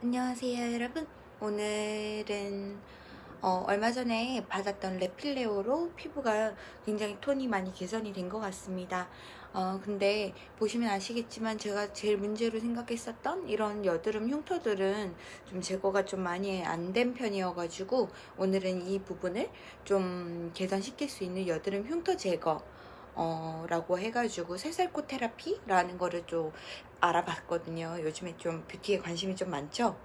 안녕하세요 여러분. 오늘은 어, 얼마 전에 받았던 레필레오로 피부가 굉장히 톤이 많이 개선이 된 것 같습니다. 어, 근데 보시면 아시겠지만 제가 제일 문제로 생각했었던 이런 여드름 흉터들은 좀 제거가 좀 많이 안 된 편이어 가지고 오늘은 이 부분을 좀 개선시킬 수 있는 여드름 흉터 제거 어, 라고 해가지고 새살코 테라피라는 거를 좀 알아봤거든요. 요즘에 좀 뷰티에 관심이 좀 많죠?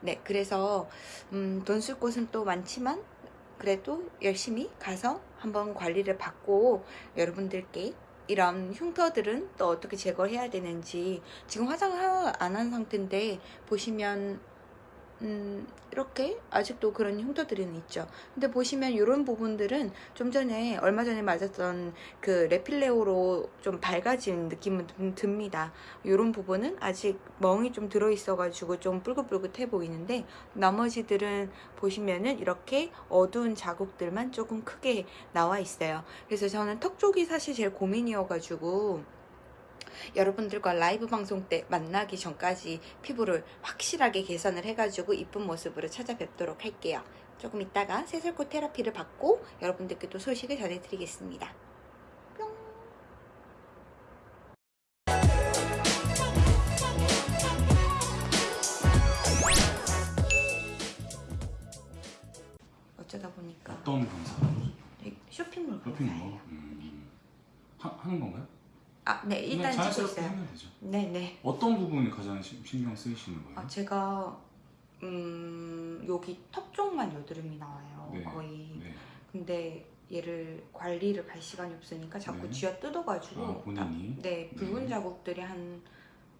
네, 그래서 음, 돈 쓸 곳은 또 많지만 그래도 열심히 가서 한번 관리를 받고 여러분들께 이런 흉터들은 또 어떻게 제거해야 되는지 지금 화장을 안 한 상태인데 보시면 음, 이렇게 아직도 그런 흉터들은 있죠. 근데 보시면 이런 부분들은 좀 전에 얼마 전에 맞았던 그 레필레오로 좀 밝아진 느낌은 좀 듭니다. 이런 부분은 아직 멍이 좀 들어있어가지고 좀 뿔긋뿔긋해 보이는데 나머지들은 보시면은 이렇게 어두운 자국들만 조금 크게 나와 있어요. 그래서 저는 턱 쪽이 사실 제일 고민이어가지고 여러분들과 라이브 방송 때 만나기 전까지 피부를 확실하게 개선을 해가지고 이쁜 모습으로 찾아뵙도록 할게요. 조금 있다가 새살코 테라피를 받고 여러분들께 또 소식을 전해드리겠습니다. 뿅! 어쩌다 보니까 어떤 검사? 네, 쇼핑몰 쇼핑몰? 검사예요. 음, 하, 하는 건가요? 아, 네, 일단 찍고 있어요. 하면 되죠. 네, 네. 어떤 부분이 가장 시- 신경 쓰이시는 거예요? 아, 제가 음, 여기 턱 쪽만 여드름이 나와요. 네, 거의. 네. 근데 얘를 관리를 갈 시간이 없으니까 자꾸 네. 쥐어 뜯어가지고 아, 본인이? 딱, 네 붉은 네. 자국들이 한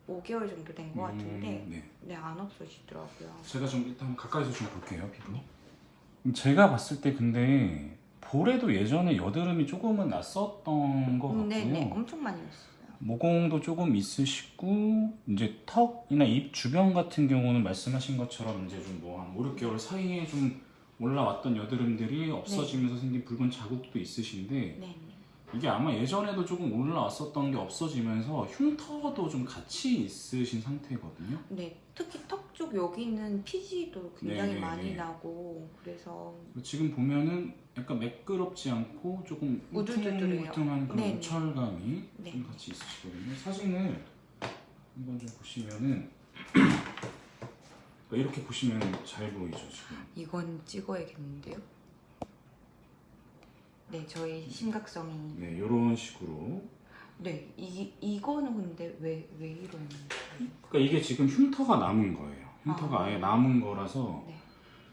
5개월 정도 된 것 같은데 음, 네. 네안 없어지더라고요. 제가 좀 일단 가까이서 좀 볼게요 피부. 음, 제가 봤을 때 근데 볼에도 예전에 여드름이 조금은 났었던 것 같고요. 네네 엄청 많이 났어요. 모공도 조금 있으시고 이제 턱이나 입 주변 같은 경우는 말씀하신 것처럼 이제 좀 뭐 한 5, 6개월 사이에 좀 올라왔던 여드름들이 없어지면서 생긴 붉은 자국도 있으신데 네네. 이게 아마 예전에도 조금 올라왔었던 게 없어지면서 흉터도 좀 같이 있으신 상태거든요. 네 특히 턱 쪽 여기 있는 피지도 굉장히 네네네. 많이 나고 그래서 지금 보면은 약간 매끄럽지 않고 조금. 울퉁불퉁한 그런. 우철감이 네. 좀 같이 있으시거든요. 사진을 한번 좀 보시면은 이렇게 보시면 잘 보이죠 지금. 이건 찍어야겠는데요. 네 저희 심각성이 네, 이런 식으로. 네 이, 이거는 근데 왜왜 거예요? 그러니까 이게 지금 흉터가 남은 거예요. 흉터가 아. 아. 예 남은 거라서 네.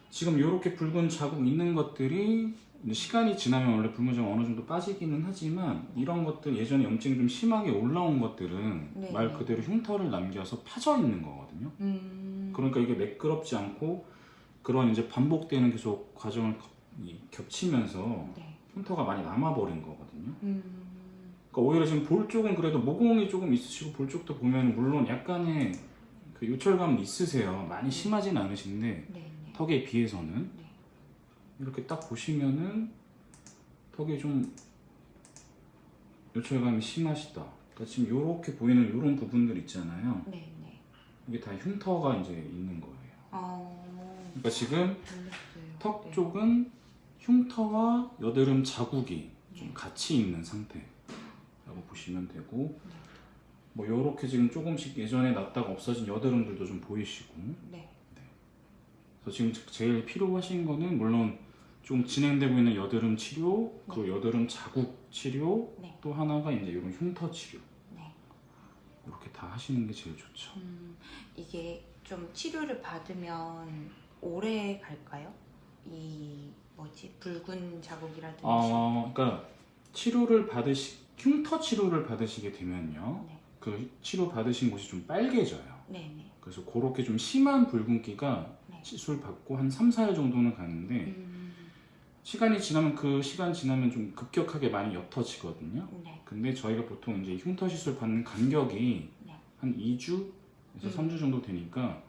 지금 이렇게 붉은 자국 있는 것들이 시간이 지나면 원래 붉은 자국 어느 정도 빠지기는 하지만 이런 것들 예전에 염증이 좀 심하게 올라온 것들은 네. 말 그대로 흉터를 남겨서 파져 있는 거거든요. 음. 그러니까 이게 매끄럽지 않고 그런 이제 반복되는 계속 과정을 겹치면서 네. 흉터가 많이 남아버린 거거든요. 음. 그러니까 오히려 지금 볼 쪽은 그래도 모공이 조금 있으시고 볼 쪽도 보면 물론 약간의 그 요철감은 있으세요. 많이 심하진 않으신데 네. 네. 턱에 비해서는 네. 이렇게 딱 보시면은 턱에 좀 요철감이 심하시다. 그러니까 지금 이렇게 보이는 이런 부분들 있잖아요. 네. 네. 이게 다 흉터가 이제 있는 거예요. 어. 그러니까 지금 몰랐어요. 턱 네. 쪽은 흉터와 여드름 자국이 좀 네. 같이 있는 상태라고 보시면 되고 네. 뭐 요렇게 지금 조금씩 예전에 났다가 없어진 여드름들도 좀 보이시고 네. 그래서 지금 제일 필요하신 거는 물론 좀 진행되고 있는 여드름 치료 그리고 여드름 자국 치료 네. 또 하나가 이제 이런 흉터 치료 네. 이렇게 다 하시는 게 제일 좋죠 음, 이게 좀 치료를 받으면 오래 갈까요? 이 뭐지 붉은 자국이라든지. 어, 그러니까 치료를 받으시 흉터 치료를 받으시게 되면요 네. 그 치료 받으신 곳이 좀 빨개져요 네네. 그래서 그렇게 좀 심한 붉은기가 네. 시술 받고 한 3, 4일 정도는 가는데 음, 시간이 시간이 지나면 그 시간 지나면 좀 급격하게 많이 옅어지거든요. 네. 근데 저희가 보통 이제 흉터 시술 받는 간격이 네. 한 2주에서 음. 3주 정도 되니까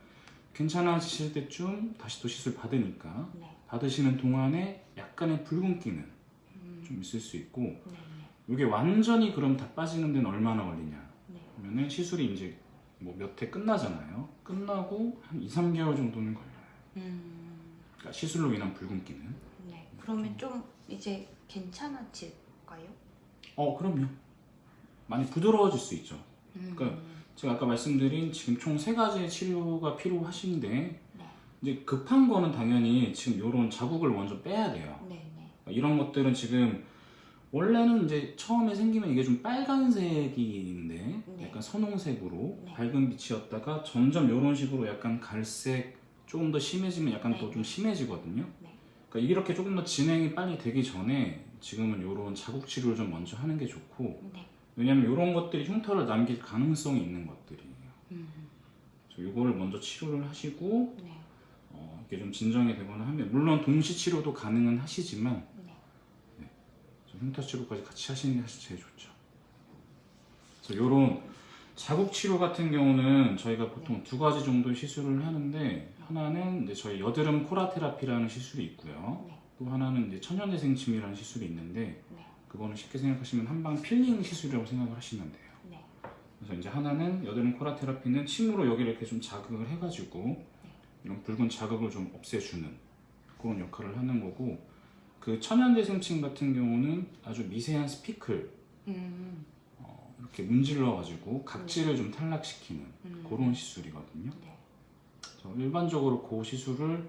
괜찮아지실 때쯤 다시 또 시술 받으니까 네. 받으시는 동안에 약간의 붉은기는 음, 좀 있을 수 있고 네네. 이게 완전히 그럼 다 빠지는 데는 얼마나 걸리냐 네. 그러면은 시술이 이제 뭐 몇 회 끝나잖아요. 끝나고 한 2, 3개월 정도는 걸려요. 음, 그러니까 시술로 인한 붉은기는. 네. 그러면 좀 이제 괜찮아질까요? 어, 그럼요. 많이 부드러워질 수 있죠. 음, 그러니까 제가 아까 말씀드린 지금 총 세 가지의 치료가 필요하신데 네. 이제 급한 거는 당연히 지금 이런 자국을 먼저 빼야 돼요. 네, 네. 이런 것들은 지금 원래는 이제 처음에 생기면 이게 좀 빨간색인데 네. 약간 선홍색으로 네. 밝은 빛이었다가 점점 이런 식으로 약간 갈색 조금 더 심해지면 약간 네. 더좀 심해지거든요. 네. 그러니까 이렇게 조금 더 진행이 빨리 되기 전에 지금은 이런 자국 치료를 좀 먼저 하는 게 좋고 네. 왜냐면 이런 것들이 흉터를 남길 가능성이 있는 것들이에요. 음, 그래서 이거를 먼저 치료를 하시고 네. 어, 이게 좀 진정이 되거나 하면 물론 동시 치료도 가능은 하시지만 흉터 치료까지 같이 하시는 게 제일 좋죠. 그래서 이런 자국 치료 같은 경우는 저희가 보통 두 가지 정도의 시술을 하는데 하나는 이제 저희 여드름 코라 therapy라는 시술이 있고요. 네. 또 하나는 이제 천연재생 침이라는 시술이 있는데 네. 그거는 쉽게 생각하시면 한방 필링 시술이라고 생각을 하시면 돼요. 네. 그래서 이제 하나는 여드름 코라 테라피는 침으로 여기를 이렇게 좀 자극을 해가지고 이런 붉은 자극을 좀 없애주는 그런 역할을 하는 거고 그 천연재생침 같은 경우는 아주 미세한 스피클 음, 어, 이렇게 문질러 가지고 각질을 좀 탈락시키는 음. 그런 시술이거든요. 네. 일반적으로 그 시술을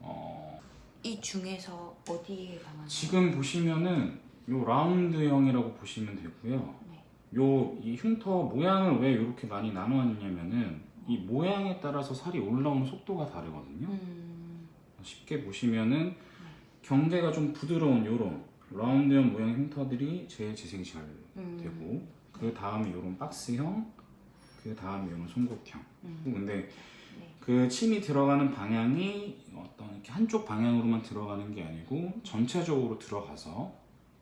어, 이 중에서 어디에 강한? 지금 보시면은 요 라운드형이라고 보시면 되고요. 네. 요이 흉터 모양을 왜 이렇게 많이 나누었냐면은 이 모양에 따라서 살이 올라오는 속도가 다르거든요. 음, 쉽게 보시면은 경계가 좀 부드러운 요런 라운드형 모양 흉터들이 제일 재생이 잘 음. 되고 그 다음에 요런 박스형 그 다음에 요런 송곳형 음. 근데 네. 그 침이 들어가는 방향이 어떤 이렇게 한쪽 방향으로만 들어가는 게 아니고 전체적으로 들어가서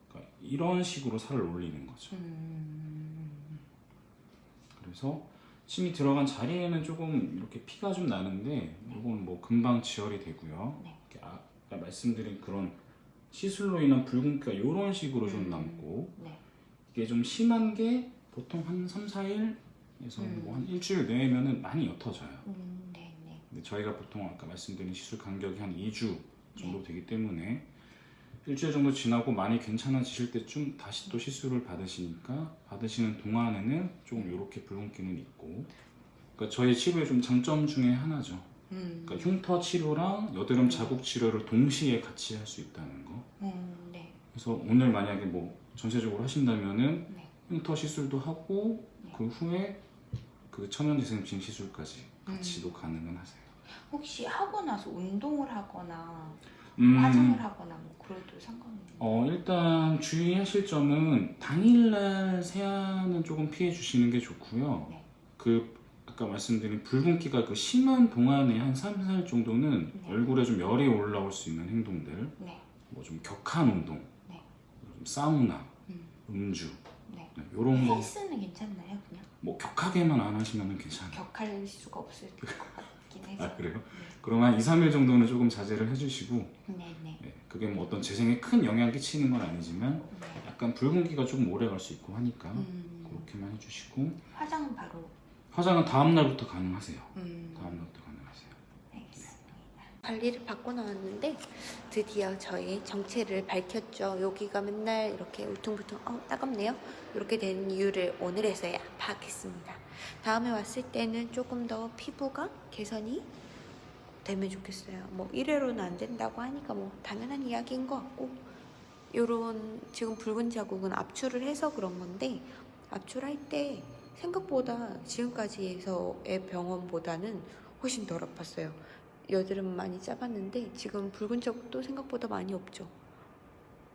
그러니까 이런 식으로 살을 올리는 거죠. 음, 그래서 침이 들어간 자리에는 조금 이렇게 피가 좀 나는데 이건 뭐 금방 지혈이 되고요. 네. 아까 말씀드린 그런 시술로 인한 붉은기가 이런 식으로 좀 음. 남고 네. 이게 좀 심한 게 보통 한 3, 4일에서 음. 뭐한 일주일 내면은 많이 옅어져요. 음, 네, 네. 근데 저희가 보통 아까 말씀드린 시술 간격이 한 2주 정도 네. 되기 때문에 일주일 정도 지나고 많이 괜찮아지실 때쯤 다시 또 시술을 받으시니까 받으시는 동안에는 조금 이렇게 붉은기는 있고 그러니까 저희 치료의 좀 장점 중에 하나죠. 음, 그러니까 흉터 치료랑 여드름 자국 치료를 동시에 같이 할 수 있다는 거. 음, 네. 그래서 오늘 만약에 뭐 전체적으로 하신다면은 네. 흉터 시술도 하고 네. 그 후에 그 천연재생증 시술까지 음. 같이도 가능은 하세요. 혹시 하고 나서 운동을 하거나 음, 화장을 하거나 뭐 그래도 상관없나요? 어, 일단 주의하실 점은 당일날 세안은 조금 피해 주시는 게 좋고요. 네. 그 아까 말씀드린 붉은기가 그 심한 동안에 한 3, 4일 정도는 네. 얼굴에 좀 열이 올라올 수 있는 행동들, 네. 뭐좀 격한 운동, 네. 좀 사우나, 음, 음주, 네. 이런 거 헬스는 괜찮나요? 그냥 뭐 격하게만 안 하시면 괜찮아요. 격할 수가 없을 것 같긴 해서. 아 그래요? 그러면 한 2, 3일 정도는 조금 자제를 해주시고 네, 네. 네, 그게 뭐 어떤 재생에 큰 영향 끼치는 건 아니지만 네. 약간 붉은기가 조금 오래 갈 수 있고 하니까 음, 그렇게만 해주시고 화장은 바로. 화장은 다음 날부터 가능하세요. 음, 다음 날부터 가능하세요. 알겠습니다. 관리를 받고 나왔는데 드디어 저희 정체를 밝혔죠. 여기가 맨날 이렇게 울퉁불퉁 어 따갑네요. 이렇게 된 이유를 오늘에서야 파악했습니다. 다음에 왔을 때는 조금 더 피부가 개선이 되면 좋겠어요. 뭐 1회로는 안 된다고 하니까 뭐 당연한 이야기인 것 같고 요런 지금 붉은 자국은 압출을 해서 그런 건데 압출할 때 생각보다 지금까지에서의 병원보다는 훨씬 덜 아팠어요. 여드름 많이 짜봤는데 지금 붉은 자국도 생각보다 많이 없죠.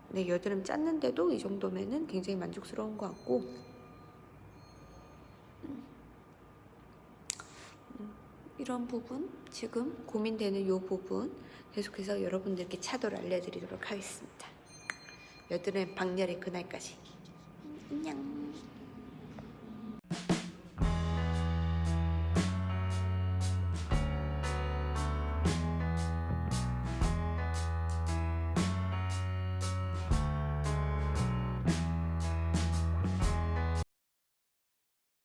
네, 여드름 짰는데도 이 정도면은 굉장히 만족스러운 것 같고 음. 음, 이런 부분 지금 고민되는 이 부분 계속해서 여러분들께 차도를 알려드리도록 하겠습니다. 여드름 박렬의 그날까지 안녕.